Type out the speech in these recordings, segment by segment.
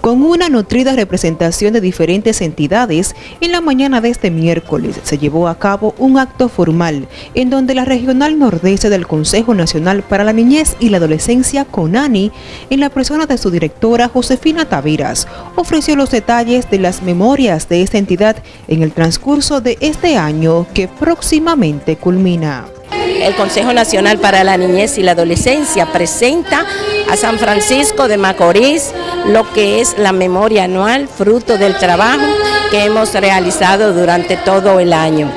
Con una nutrida representación de diferentes entidades, en la mañana de este miércoles. Se llevó a cabo un acto formal en donde la Regional Nordeste del Consejo Nacional para la Niñez y la Adolescencia, CONANI, en la persona de su directora Josefina Taviras, ofreció los detalles de las memorias de esta entidad en el transcurso de este año que próximamente culmina. El Consejo Nacional para la Niñez y la Adolescencia presenta a San Francisco de Macorís lo que es la memoria anual, fruto del trabajo que hemos realizado durante todo el año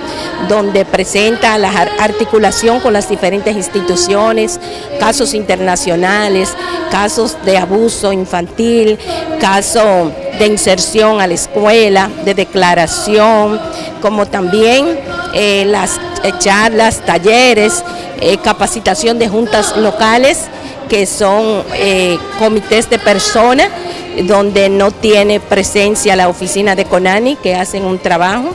donde presenta la articulación con las diferentes instituciones, casos internacionales, casos de abuso infantil, casos de inserción a la escuela, de declaración, como también eh, las eh, charlas, talleres, eh, capacitación de juntas locales que son comités de personas donde no tiene presencia la oficina de CONANI que hacen un trabajo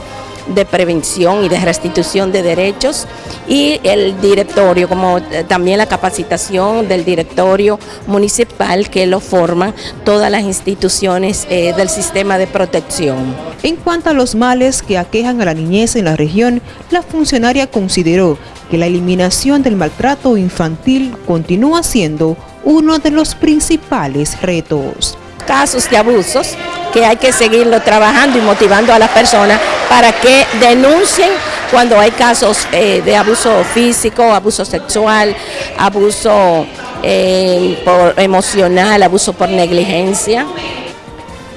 de prevención y de restitución de derechos y el directorio, como eh, también la capacitación del directorio municipal que lo forman todas las instituciones eh, del sistema de protección. En cuanto a los males que aquejan a la niñez en la región, la funcionaria consideró que la eliminación del maltrato infantil continúa siendo uno de los principales retos. Casos de abusos que hay que seguirlo trabajando y motivando a las personas para que denuncien cuando hay casos eh, de abuso físico, abuso sexual, abuso eh, emocional, abuso por negligencia.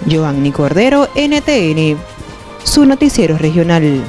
Joanny Cordero, NTN, su noticiero regional.